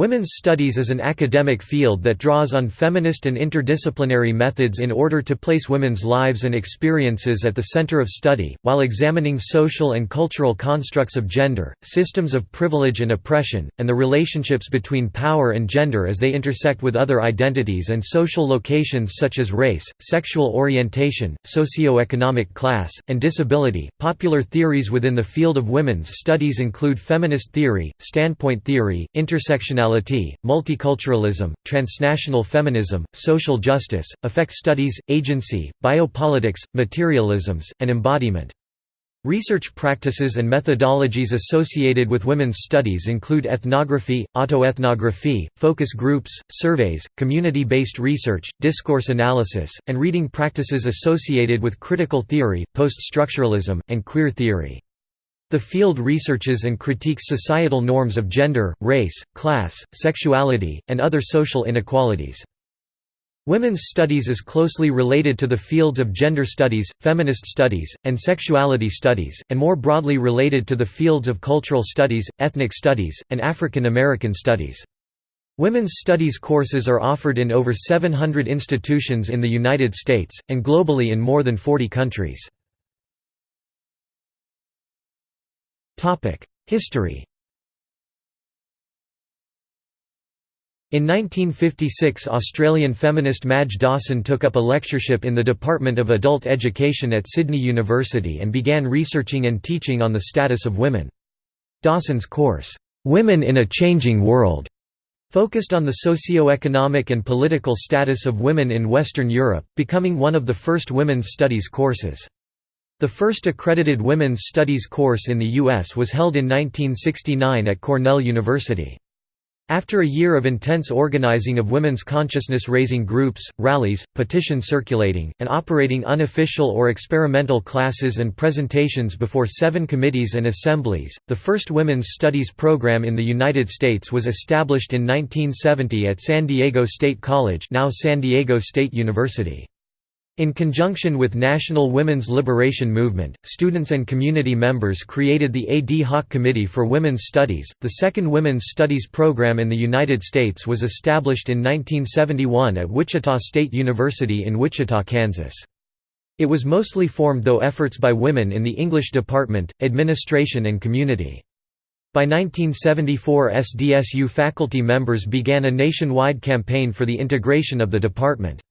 Women's studies is an academic field that draws on feminist and interdisciplinary methods in order to place women's lives and experiences at the center of study, while examining social and cultural constructs of gender, systems of privilege and oppression, and the relationships between power and gender as they intersect with other identities and social locations such as race, sexual orientation, socio-economic class, and disability. Popular theories within the field of women's studies include feminist theory, standpoint theory, multiculturalism, transnational feminism, social justice, affect studies, agency, biopolitics, materialisms, and embodiment. Research practices and methodologies associated with women's studies include ethnography, autoethnography, focus groups, surveys, community-based research, discourse analysis, and reading practices associated with critical theory, post-structuralism, and queer theory. The field researches and critiques societal norms of gender, race, class, sexuality, and other social inequalities. Women's studies is closely related to the fields of gender studies, feminist studies, and sexuality studies, and more broadly related to the fields of cultural studies, ethnic studies, and African American studies. Women's studies courses are offered in over 700 institutions in the United States, and globally in more than 40 countries. History In 1956 Australian feminist Madge Dawson took up a lectureship in the Department of Adult Education at Sydney University and began researching and teaching on the status of women. Dawson's course, "'Women in a Changing World' focused on the socio-economic and political status of women in Western Europe, becoming one of the first women's studies courses. The first accredited women's studies course in the U.S. was held in 1969 at Cornell University. After a year of intense organizing of women's consciousness-raising groups, rallies, petition circulating, and operating unofficial or experimental classes and presentations before seven committees and assemblies, the first women's studies program in the United States was established in 1970 at San Diego State College now San Diego State University. In conjunction with National Women's Liberation Movement, students and community members created the Ad Hoc Committee for Women's Studies. The second women's studies program in the United States was established in 1971 at Wichita State University in Wichita, Kansas. It was mostly formed though efforts by women in the English department, administration and community. By 1974 SDSU faculty members began a nationwide campaign for the integration of the department.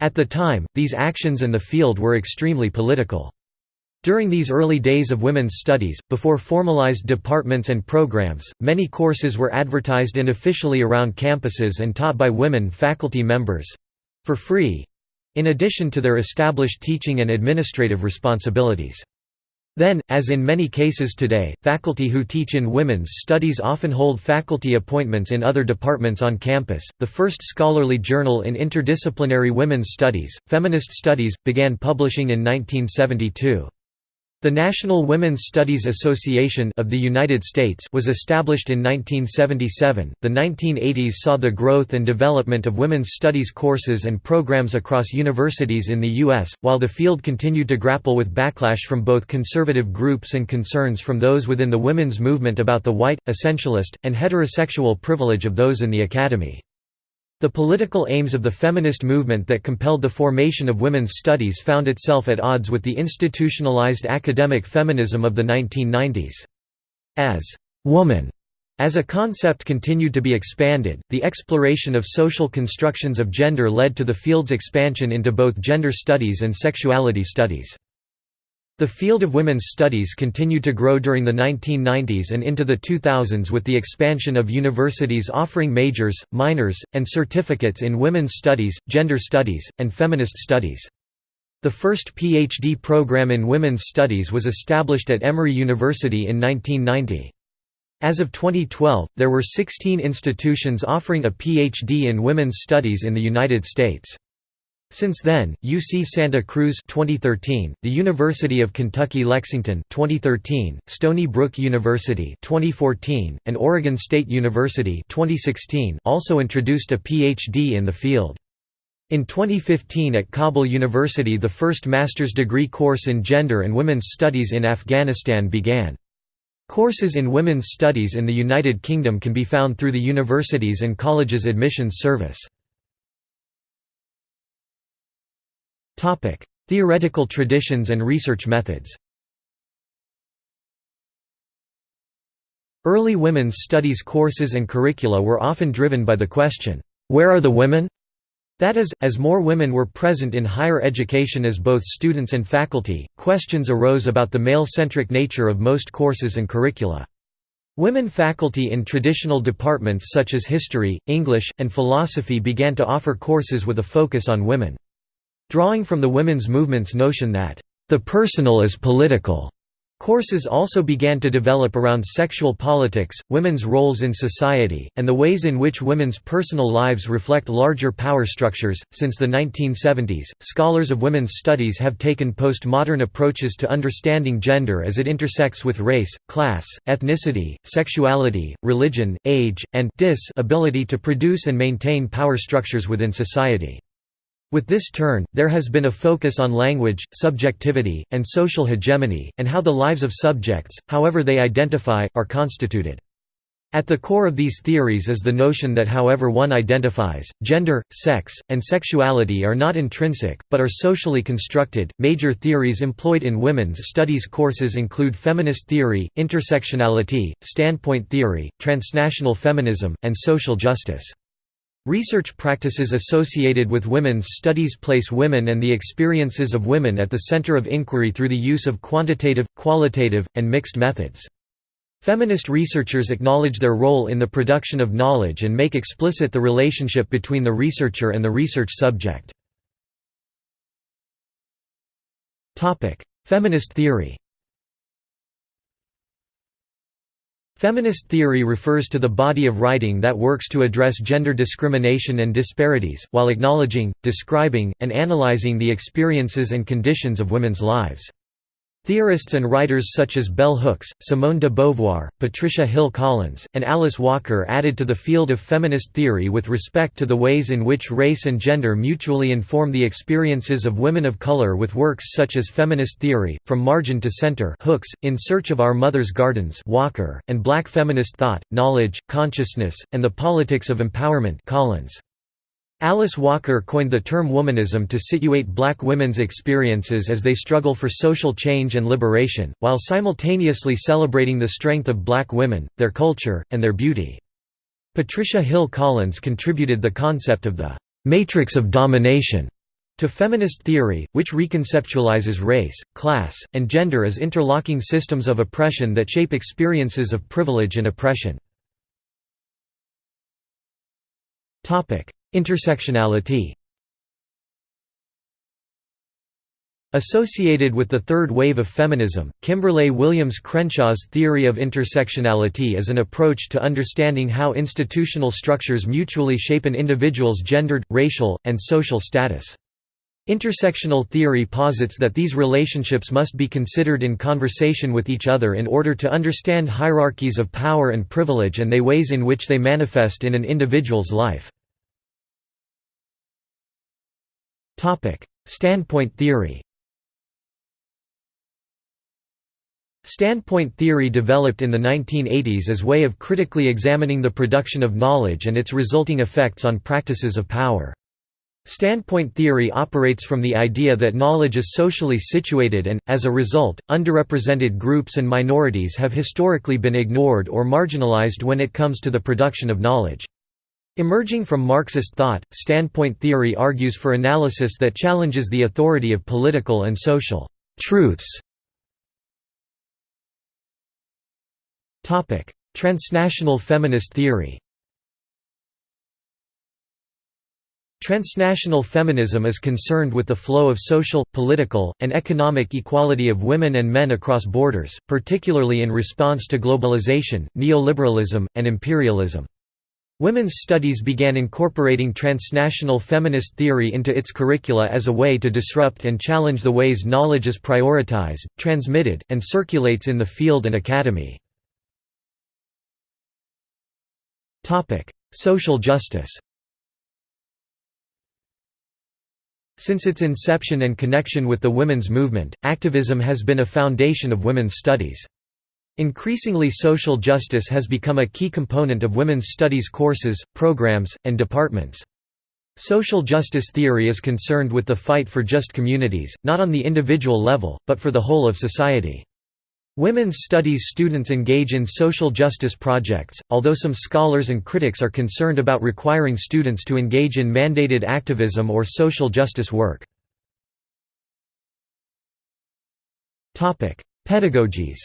At the time, these actions and the field were extremely political. During these early days of women's studies, before formalized departments and programs, many courses were advertised unofficially around campuses and taught by women faculty members—for free—in addition to their established teaching and administrative responsibilities. Then, as in many cases today, faculty who teach in women's studies often hold faculty appointments in other departments on campus. The first scholarly journal in interdisciplinary women's studies, Feminist Studies, began publishing in 1972. The National Women's Studies Association of the United States was established in 1977. The 1980s saw the growth and development of women's studies courses and programs across universities in the U.S., while the field continued to grapple with backlash from both conservative groups and concerns from those within the women's movement about the white, essentialist, and heterosexual privilege of those in the academy. The political aims of the feminist movement that compelled the formation of women's studies found itself at odds with the institutionalized academic feminism of the 1990s. As «woman» as a concept continued to be expanded, the exploration of social constructions of gender led to the field's expansion into both gender studies and sexuality studies. The field of women's studies continued to grow during the 1990s and into the 2000s with the expansion of universities offering majors, minors, and certificates in women's studies, gender studies, and feminist studies. The first PhD program in women's studies was established at Emory University in 1990. As of 2012, there were 16 institutions offering a PhD in women's studies in the United States. Since then, UC Santa Cruz 2013, the University of Kentucky Lexington 2013, Stony Brook University 2014, and Oregon State University 2016 also introduced a PhD in the field. In 2015 at Kabul University the first master's degree course in gender and women's studies in Afghanistan began. Courses in women's studies in the United Kingdom can be found through the Universities and Colleges Admissions Service. Theoretical traditions and research methods Early women's studies courses and curricula were often driven by the question, "'Where are the women?' That is, as more women were present in higher education as both students and faculty, questions arose about the male-centric nature of most courses and curricula. Women faculty in traditional departments such as history, English, and philosophy began to offer courses with a focus on women. Drawing from the women's movement's notion that, "...the personal is political." Courses also began to develop around sexual politics, women's roles in society, and the ways in which women's personal lives reflect larger power structures. Since the 1970s, scholars of women's studies have taken postmodern approaches to understanding gender as it intersects with race, class, ethnicity, sexuality, religion, age, and disability to produce and maintain power structures within society. With this turn, there has been a focus on language, subjectivity, and social hegemony, and how the lives of subjects, however they identify, are constituted. At the core of these theories is the notion that however one identifies, gender, sex, and sexuality are not intrinsic, but are socially constructed. Major theories employed in women's studies courses include feminist theory, intersectionality, standpoint theory, transnational feminism, and social justice. Research practices associated with women's studies place women and the experiences of women at the center of inquiry through the use of quantitative, qualitative, and mixed methods. Feminist researchers acknowledge their role in the production of knowledge and make explicit the relationship between the researcher and the research subject. Feminist theory Feminist theory refers to the body of writing that works to address gender discrimination and disparities, while acknowledging, describing, and analyzing the experiences and conditions of women's lives. Theorists and writers such as Bell Hooks, Simone de Beauvoir, Patricia Hill Collins, and Alice Walker added to the field of feminist theory with respect to the ways in which race and gender mutually inform the experiences of women of color with works such as Feminist Theory, From Margin to Center Hooks, In Search of Our Mother's Gardens Walker, and Black Feminist Thought, Knowledge, Consciousness, and the Politics of Empowerment Collins. Alice Walker coined the term womanism to situate black women's experiences as they struggle for social change and liberation, while simultaneously celebrating the strength of black women, their culture, and their beauty. Patricia Hill Collins contributed the concept of the «matrix of domination» to feminist theory, which reconceptualizes race, class, and gender as interlocking systems of oppression that shape experiences of privilege and oppression. Intersectionality Associated with the third wave of feminism, Kimberlé Williams Crenshaw's theory of intersectionality is an approach to understanding how institutional structures mutually shape an individual's gendered, racial, and social status. Intersectional theory posits that these relationships must be considered in conversation with each other in order to understand hierarchies of power and privilege and the ways in which they manifest in an individual's life. Standpoint theory Standpoint theory developed in the 1980s as a way of critically examining the production of knowledge and its resulting effects on practices of power. Standpoint theory operates from the idea that knowledge is socially situated and, as a result, underrepresented groups and minorities have historically been ignored or marginalized when it comes to the production of knowledge. Emerging from Marxist thought, standpoint theory argues for analysis that challenges the authority of political and social truths. Topic: Transnational feminist theory Transnational feminism is concerned with the flow of social, political, and economic equality of women and men across borders, particularly in response to globalization, neoliberalism, and imperialism. Women's studies began incorporating transnational feminist theory into its curricula as a way to disrupt and challenge the ways knowledge is prioritized, transmitted, and circulates in the field and academy. Social justice Since its inception and connection with the women's movement, activism has been a foundation of women's studies. Increasingly social justice has become a key component of women's studies courses, programs, and departments. Social justice theory is concerned with the fight for just communities, not on the individual level, but for the whole of society. Women's studies students engage in social justice projects, although some scholars and critics are concerned about requiring students to engage in mandated activism or social justice work. Pedagogies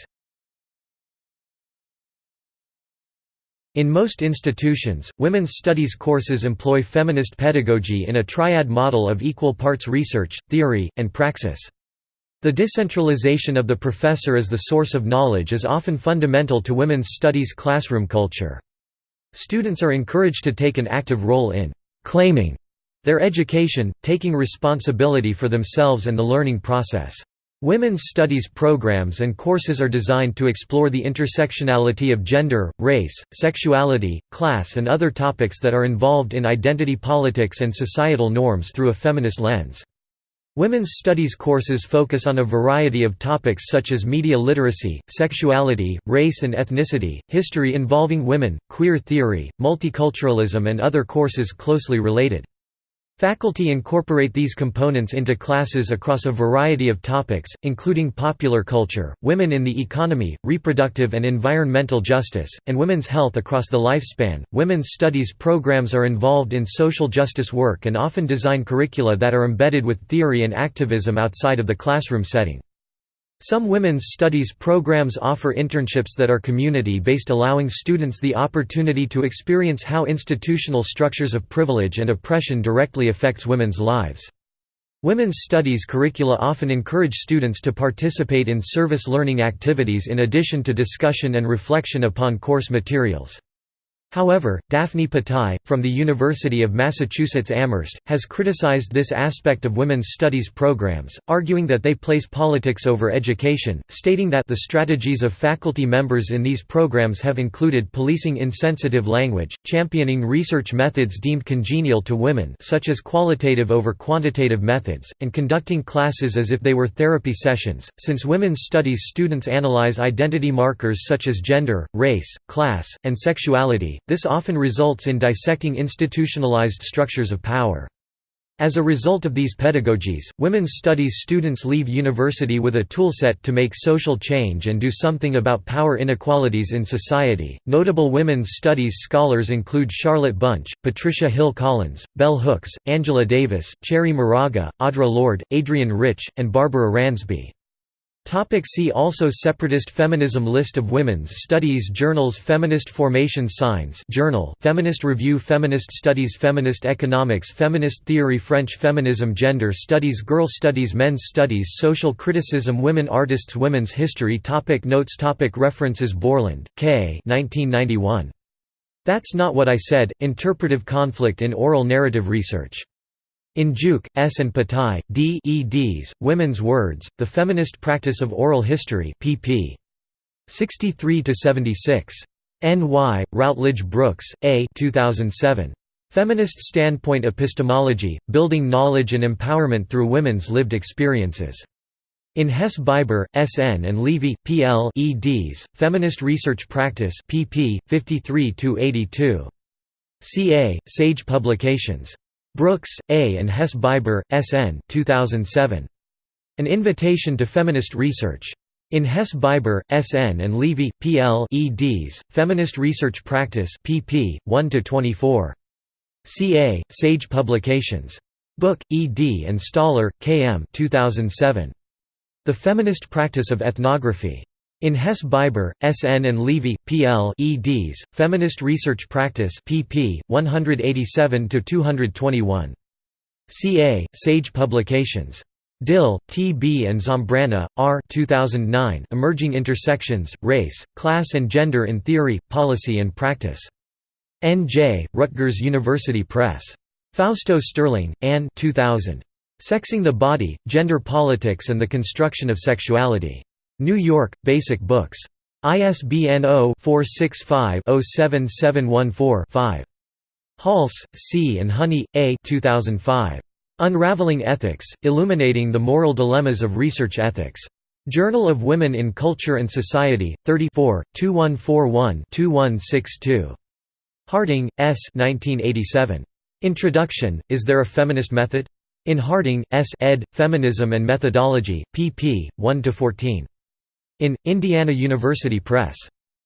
In most institutions, women's studies courses employ feminist pedagogy in a triad model of equal parts research, theory, and praxis. The decentralization of the professor as the source of knowledge is often fundamental to women's studies classroom culture. Students are encouraged to take an active role in «claiming» their education, taking responsibility for themselves and the learning process. Women's studies programs and courses are designed to explore the intersectionality of gender, race, sexuality, class and other topics that are involved in identity politics and societal norms through a feminist lens. Women's studies courses focus on a variety of topics such as media literacy, sexuality, race and ethnicity, history involving women, queer theory, multiculturalism and other courses closely related. Faculty incorporate these components into classes across a variety of topics, including popular culture, women in the economy, reproductive and environmental justice, and women's health across the lifespan. Women's studies programs are involved in social justice work and often design curricula that are embedded with theory and activism outside of the classroom setting. Some women's studies programs offer internships that are community-based allowing students the opportunity to experience how institutional structures of privilege and oppression directly affects women's lives. Women's studies curricula often encourage students to participate in service learning activities in addition to discussion and reflection upon course materials. However, Daphne Patai, from the University of Massachusetts Amherst, has criticized this aspect of women's studies programs, arguing that they place politics over education, stating that the strategies of faculty members in these programs have included policing insensitive language, championing research methods deemed congenial to women such as qualitative over quantitative methods, and conducting classes as if they were therapy sessions. Since women's studies students analyze identity markers such as gender, race, class, and sexuality, this often results in dissecting institutionalized structures of power. As a result of these pedagogies, women's studies students leave university with a toolset to make social change and do something about power inequalities in society. Notable women's studies scholars include Charlotte Bunch, Patricia Hill Collins, Bell Hooks, Angela Davis, Cherríe Moraga, Audre Lorde, Adrienne Rich, and Barbara Ransby. Topic see also Separatist feminism List of women's studies Journals Feminist Formation Signs Journal Feminist Review Feminist Studies Feminist Economics Feminist Theory French Feminism Gender Studies Girl Studies Men's Studies Social Criticism Women Artists Women's History topic Notes topic References Borland, K. 1991. That's Not What I Said, Interpretive Conflict in Oral Narrative Research. In Juke, S. and Patai, D. eds, Women's Words, The Feminist Practice of Oral History pp. 63–76. N.Y., Routledge Brooks, A 2007. Feminist Standpoint Epistemology, Building Knowledge and Empowerment Through Women's Lived Experiences. In Hesse Biber, S. N. and Levy, P. L. eds, Feminist Research Practice pp. 53–82. C. A., Sage Publications. Brooks, A. and Hesse Biber, S. N. 2007. An Invitation to Feminist Research. In Hesse Biber, S. N. and Levy, P. L. eds, Feminist Research Practice pp. 1–24. C. A., Sage Publications. Book, E. D. and Stoller, K. M. 2007. The Feminist Practice of Ethnography. In Hesse Biber, S. N. and Levy, P. L. eds, Feminist Research Practice pp. 187–221. C. A., Sage Publications. Dill, T. B. and Zambrana, R. 2009 Emerging Intersections, Race, Class and Gender in Theory, Policy and Practice. N. J., Rutgers University Press. Fausto Sterling, Anne 2000. Sexing the Body, Gender Politics and the Construction of Sexuality. New York, Basic Books. ISBN 0-465-07714-5. Halse, C. and Honey, A. 2005. Unraveling Ethics, Illuminating the Moral Dilemmas of Research Ethics. Journal of Women in Culture and Society, 34, 2141-2162. Harding, S. 1987. Introduction, Is There a Feminist Method? In Harding, S. ed., Feminism and Methodology, pp. 1–14. In, Indiana University Press.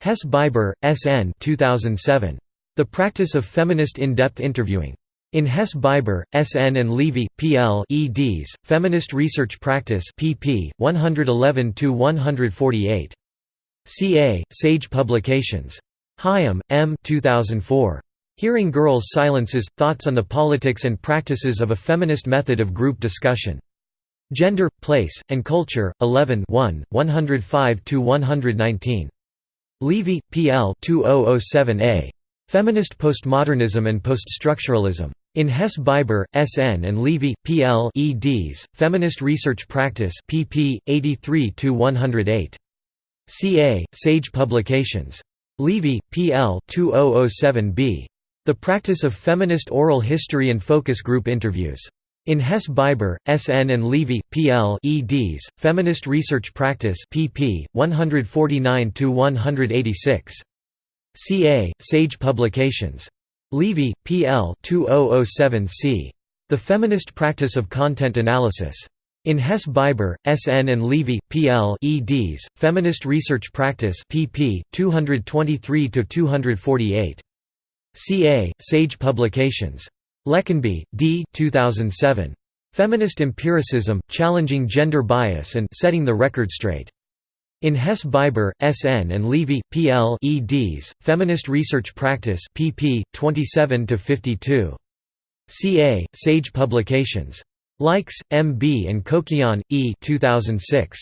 Hesse Biber, S. N. 2007. The Practice of Feminist In-Depth Interviewing. In Hesse Biber, S.N. and Levy, P.L. eds, Feminist Research Practice pp. 111–148. C.A., Sage Publications. Hyam, M. 2004. Hearing Girls' Silences – Thoughts on the Politics and Practices of a Feminist Method of Group Discussion. Gender, Place, and Culture, 11 105–119. Levy, P.L. 2007a. Feminist Postmodernism and Poststructuralism. In Hesse Biber, S.N. and Levy, P.L. eds, Feminist Research Practice pp. 83–108. C.A., Sage Publications. Levy, P.L. 2007b. The Practice of Feminist Oral History and Focus Group Interviews. In Hesse Biber, S.N. and Levy, P.L. eds, Feminist Research Practice pp. 149–186. C.A., Sage Publications. Levy, P.L. 2007c. The Feminist Practice of Content Analysis. In Hesse Biber, S.N. and Levy, P.L. eds, Feminist Research Practice pp. 223–248. C.A., Sage Publications. Leckenby, D. 2007. Feminist Empiricism, Challenging Gender Bias and Setting the Record Straight. In Hesse Biber, S.N. and Levy, P.L. eds, Feminist Research Practice pp. 27–52. C.A., Sage Publications. Lykes, M.B. and Kokian, E. 2006.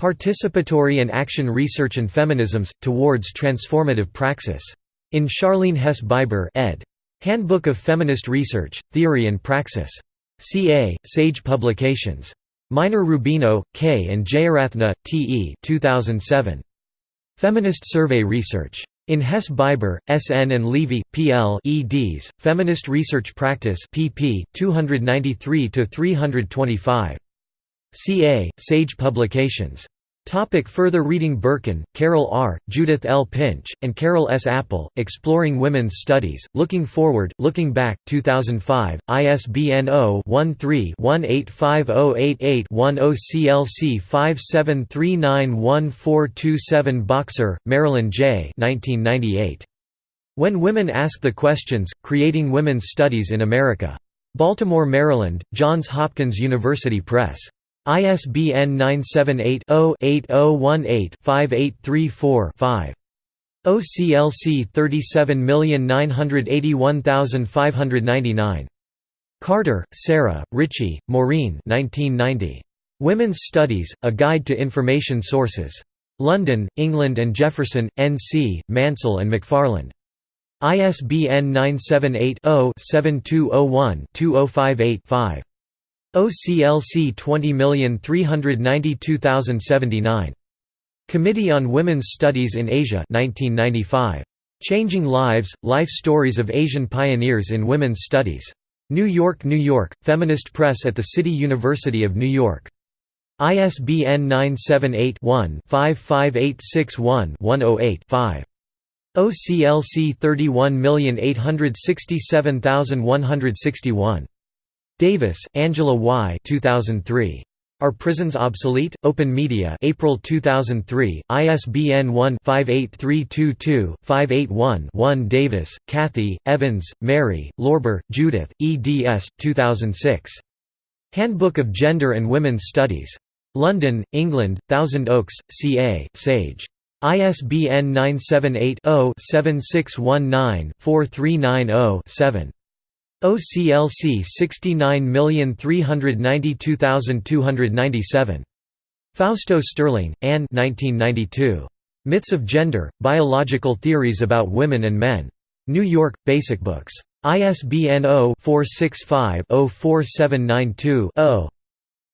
Participatory and Action Research and Feminisms, Towards Transformative Praxis. In Sharlene Hesse Biber ed. Handbook of Feminist Research, Theory and Praxis. C.A., Sage Publications. Miner Rubino, K. and Jayarathna, T. E. 2007. Feminist Survey Research. In Hesse Biber, S. N. and Levy, P. L. eds, Feminist Research Practice pp. 293–325. C. A., Sage Publications. Topic further reading Berkin, Carol R., Judith L. Pinch, and Carol S. Appel, Exploring Women's Studies, Looking Forward, Looking Back 2005, ISBN 0-13-185088-10 CLC 57391427 Boxer, Marilyn J. 1998. When Women Ask the Questions, Creating Women's Studies in America. Baltimore, Maryland, Johns Hopkins University Press. ISBN 978-0-8018-5834-5. OCLC 37981599. Carter, Sarah, Ritchie, Maureen 1990. Women's Studies, A Guide to Information Sources. London, England and Jefferson, N.C., Mansell and McFarland. ISBN 978 0 7201 2058 5. OCLC 20392079. Committee on Women's Studies in Asia 1995. Changing Lives, Life Stories of Asian Pioneers in Women's Studies. New York, New York, Feminist Press at the City University of New York. ISBN 978-1-55861-108-5. OCLC 31867161. Davis, Angela Y. 2003. Are Prisons Obsolete? Open Media April 2003, ISBN 1-58322-581-1 Davis, Kathy, Evans, Mary, Lorber, Judith, eds. 2006. Handbook of Gender and Women's Studies. London, England, Thousand Oaks, CA, Sage. ISBN 978 0 7619 4390 7. OCLC 69392297. Fausto Sterling, Anne 1992. Myths of Gender, Biological Theories About Women and Men. New York, Basic Books. ISBN 0-465-04792-0.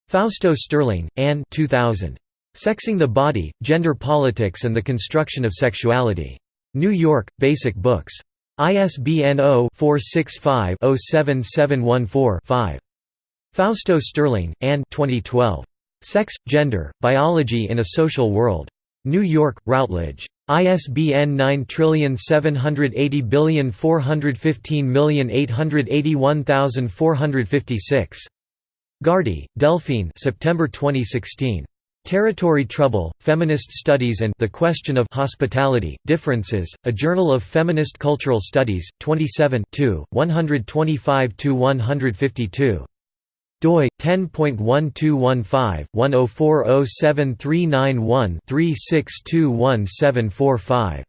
Fausto Sterling, Anne 2000. Sexing the Body, Gender Politics and the Construction of Sexuality. New York, Basic Books. ISBN 0-465-07714-5. Fausto Sterling, Anne 2012. Sex, Gender, Biology in a Social World. New York, Routledge. ISBN 9780415881456. Gardy, Delphine September 2016. Territory Trouble, Feminist Studies and The Question of Hospitality, Differences, A Journal of Feminist Cultural Studies, 27 125–152 doi 10.1215/10407391-3621745.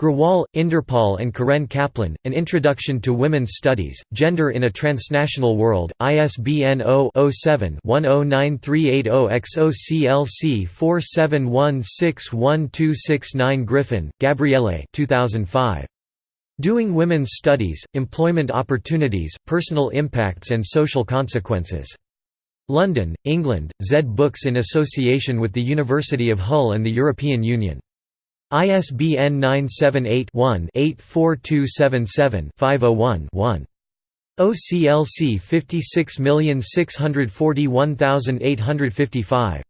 Grewal, Inderpal and Caren Kaplan, An Introduction to Women's Studies, Gender in a Transnational World, ISBN 0-07-109380-XO CLC 47161269 Griffin, Gabriele 2005. Doing Women's Studies, Employment Opportunities, Personal Impacts and Social Consequences. London, England, Zed Books in association with the University of Hull and the European Union. ISBN 978-1-84277-501-1. OCLC 56641855.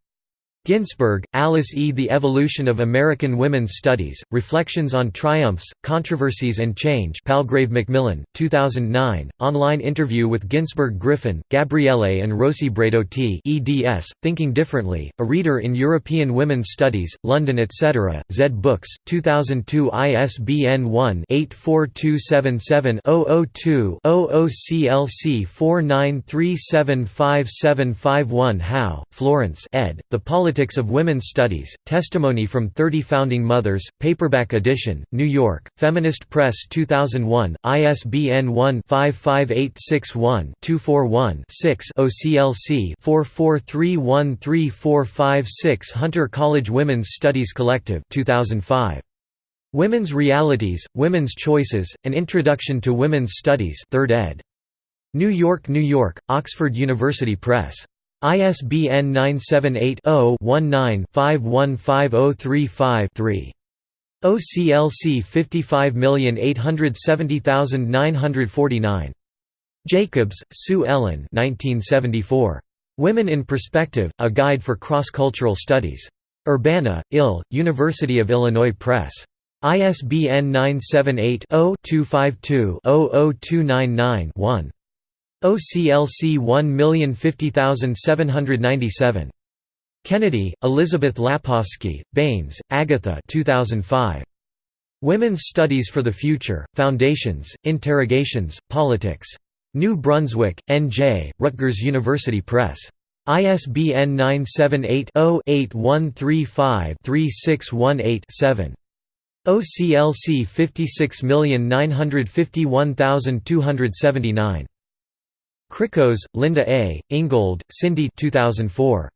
Ginsberg, Alice E. The Evolution of American Women's Studies, Reflections on Triumphs, Controversies and Change Palgrave Macmillan, 2009, online interview with Ginsberg Griffin, Gabriele and Rosi Braidotti eds, Thinking Differently, A Reader in European Women's Studies, London etc., Zed Books, 2002 ISBN 1-84277-002-00 CLC 49375751 Howe, Florence ed., The Politics of Women's Studies, Testimony from 30 Founding Mothers, paperback edition, New York, Feminist Press 2001, ISBN 1-55861-241-6 OCLC 44313456 Hunter College Women's Studies Collective 2005. Women's Realities, Women's Choices, An Introduction to Women's Studies 3rd ed. New York, New York, Oxford University Press. ISBN 978-0-19-515035-3. OCLC 55870949. Jacobs, Sue Ellen 1974. Women in Perspective, A Guide for Cross-Cultural Studies. Urbana, Ill, University of Illinois Press. ISBN 978 0 252 00299 1. OCLC 1050797. Kennedy, Elizabeth Lapovsky, Baines, Agatha 2005. Women's Studies for the Future, Foundations, Interrogations, Politics. New Brunswick, N.J., Rutgers University Press. ISBN 978-0-8135-3618-7. OCLC 56951279. Krikos, Linda A., Ingold, Cindy 2004.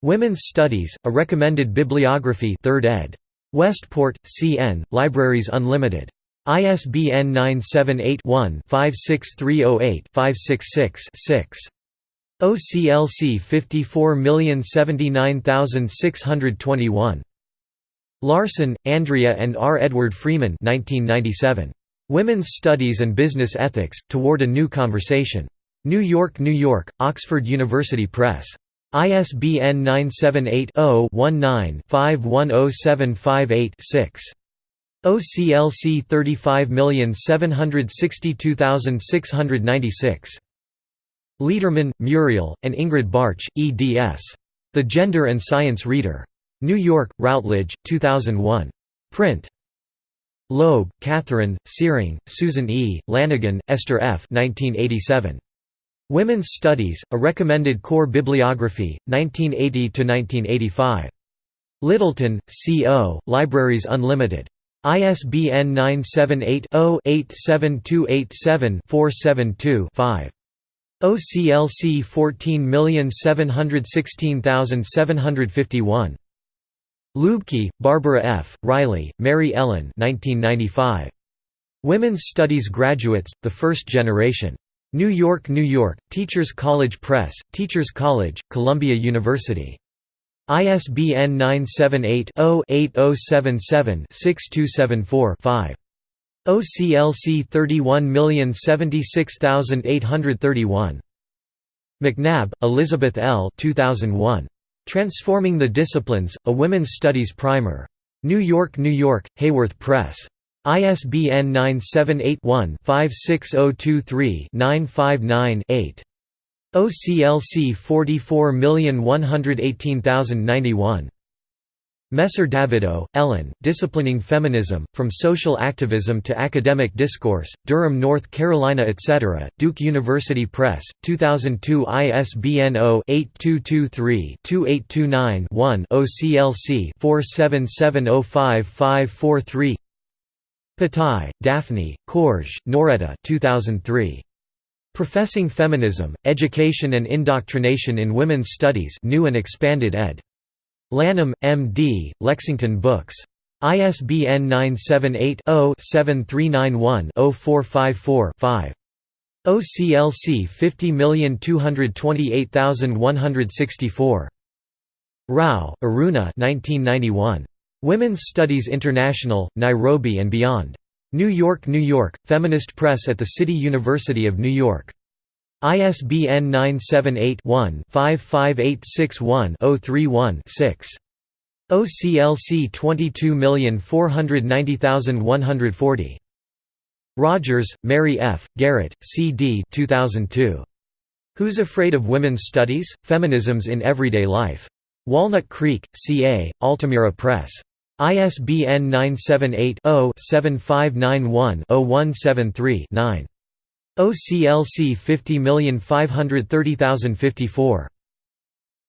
Women's Studies, A Recommended Bibliography 3rd ed. Westport, CN, Libraries Unlimited. ISBN 978-1-56308-566-6. OCLC 54079621. Larson, Andrea and R. Edward Freeman 1997. Women's Studies and Business Ethics, Toward a New Conversation. New York, New York, Oxford University Press. ISBN 978-0-19-510758-6. OCLC 35762696. Lederman, Muriel, and Ingrid Bartsch, eds. The Gender and Science Reader. New York, Routledge, 2001. Print. Loeb, Catherine, Searing, Susan E., Lanigan, Esther F. 1987. Women's Studies, a recommended core bibliography, 1980–1985. Littleton, C.O., Libraries Unlimited. ISBN 978-0-87287-472-5. OCLC 14716751. Luebke, Barbara F., Reilly, Mary Ellen 1995. Women's Studies Graduates, The First Generation. New York, New York, Teachers College Press, Teachers College, Columbia University. ISBN 978-0-8077-6274-5. OCLC 31076831. McNabb, Elizabeth L. 2001. Transforming the Disciplines, a Women's Studies Primer. New York, New York, Hayworth Press. ISBN 978-1-56023-959-8. OCLC 44118091. Messer Davidow, Ellen, Disciplining Feminism, From Social Activism to Academic Discourse, Durham, North Carolina etc., Duke University Press, 2002 ISBN 0-8223-2829-1 OCLC 47705543 Patai, Daphne, Korj, Noretta 2003. Professing Feminism, Education and Indoctrination in Women's Studies New and Expanded ed. Lanham, M.D., Lexington Books. ISBN 978-0-7391-0454-5. OCLC 50228164. Rao, Aruna 1991. Women's Studies International, Nairobi and Beyond. New York, New York, Feminist Press at the City University of New York. ISBN 978-1-55861-031-6. OCLC 22490140. Rogers, Mary F., Garrett, C. D. 2002. Who's Afraid of Women's Studies? Feminisms in Everyday Life. Walnut Creek, CA, Altamira Press. ISBN 978 0 7591 0173 9. OCLC 50530054.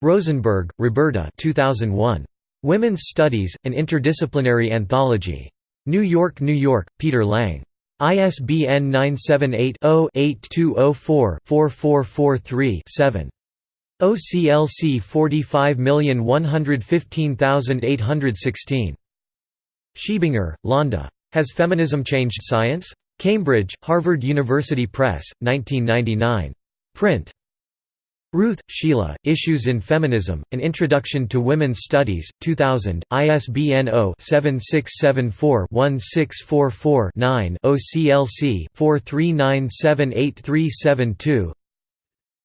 Rosenberg, Roberta 2001. Women's Studies, An Interdisciplinary Anthology. New York, New York, Peter Lang. ISBN 978-0-8204-4443-7. OCLC 45115816. Schiebinger, Londa. Has Feminism Changed Science? Cambridge, Harvard University Press, 1999. Print. Ruth, Sheila, Issues in Feminism, An Introduction to Women's Studies, 2000, ISBN 0-7674-1644-9 OCLC 43978372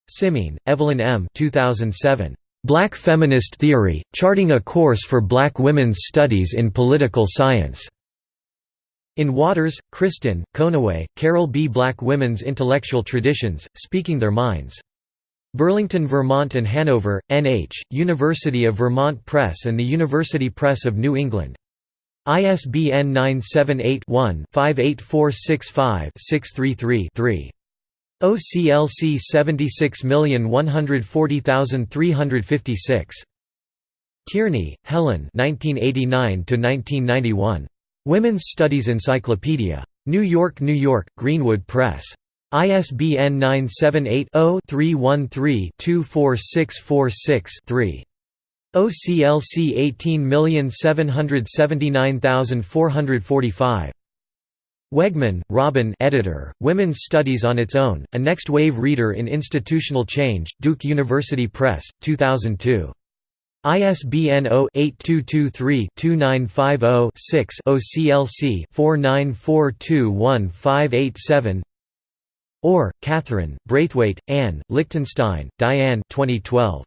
Simien, Evelyn M. 2007. Black Feminist Theory, Charting a Course for Black Women's Studies in Political Science. In Waters, Kristen, Conaway, Carol B. Black Women's Intellectual Traditions, Speaking Their Minds. Burlington, Vermont and Hanover, N.H., University of Vermont Press and the University Press of New England. ISBN 978-1-58465-633-3. OCLC 76140356. Tierney, Helen 1989 1991. Women's Studies Encyclopedia. New York, New York, Greenwood Press. ISBN 978-0-313-24646-3. OCLC 18779445. Wegman, Robin editor, Women's Studies on Its Own, a Next Wave Reader in Institutional Change, Duke University Press, 2002. ISBN 0-8223-2950-6 OCLC 49421587 Orr, Catherine, Braithwaite, Anne, Lichtenstein, Diane 2012.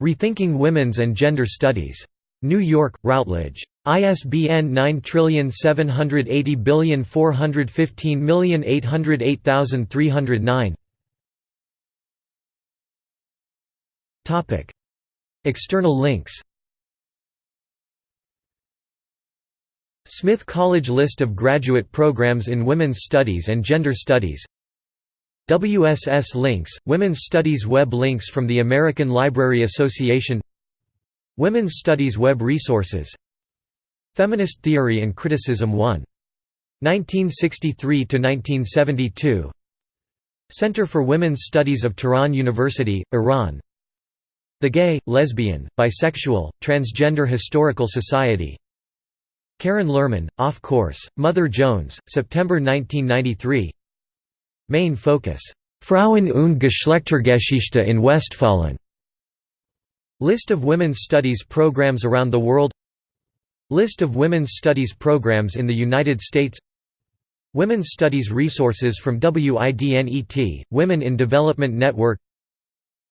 Rethinking Women's and Gender Studies. New York, Routledge. ISBN 9780415808309 External links. Smith College List of graduate programs in Women's Studies and Gender Studies. WSS links, Women's Studies web links from the American Library Association. Women's Studies web resources Feminist Theory and Criticism 1. 1963–1972 Center for Women's Studies of Tehran University, Iran. The Gay, Lesbian, Bisexual, Transgender Historical Society. Karen Lehrman, Off Course, Mother Jones, September 1993 Main focus, Frauen und Geschlechtergeschichte in Westfalen. List of women's studies programs around the world List of women's studies programs in the United States Women's Studies resources from WIDNET, Women in Development Network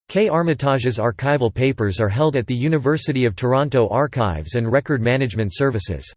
K. Armatage's archival papers are held at the University of Toronto Archives and Record Management Services.